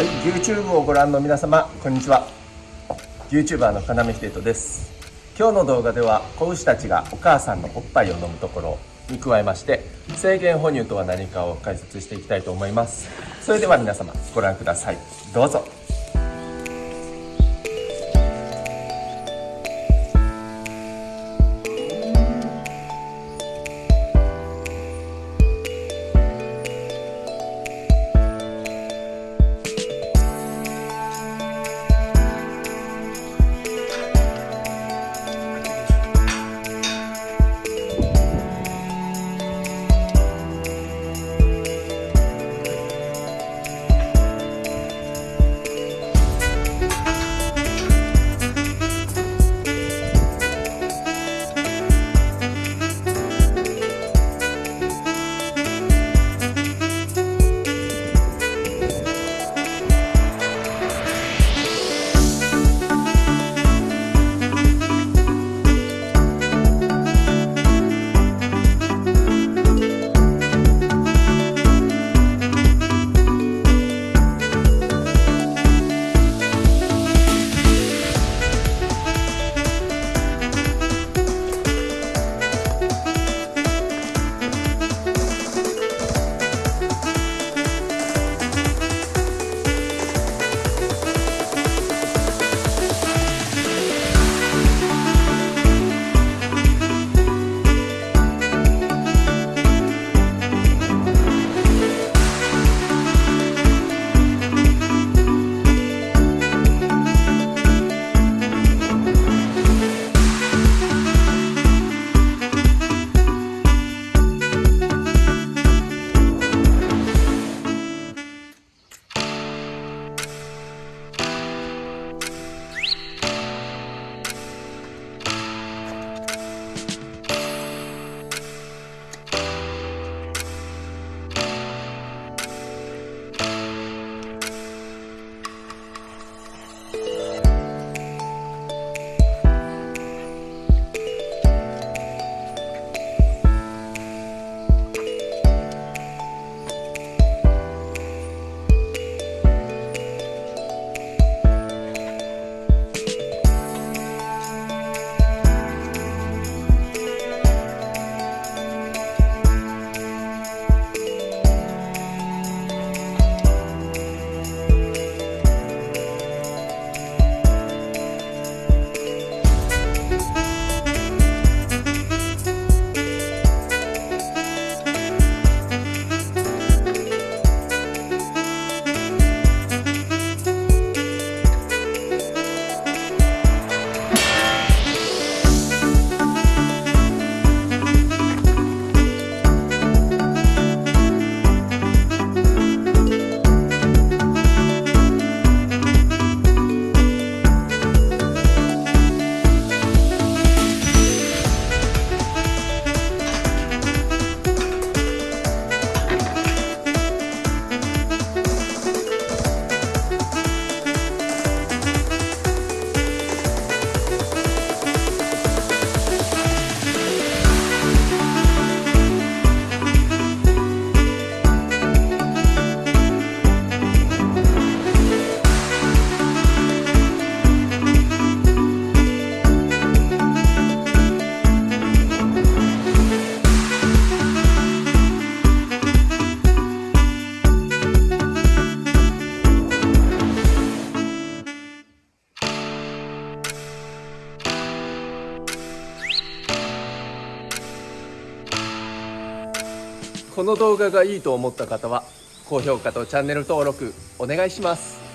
はい YouTube をご覧の皆様こんにちは。YouTuber の金目秀人です。今日の動画では子牛たちがお母さんのおっぱいを飲むところに加えまして制限哺乳とは何かを解説していきたいと思います。それでは皆様ご覧ください。どうぞ。この動画がいいと思った方は高評価とチャンネル登録お願いします。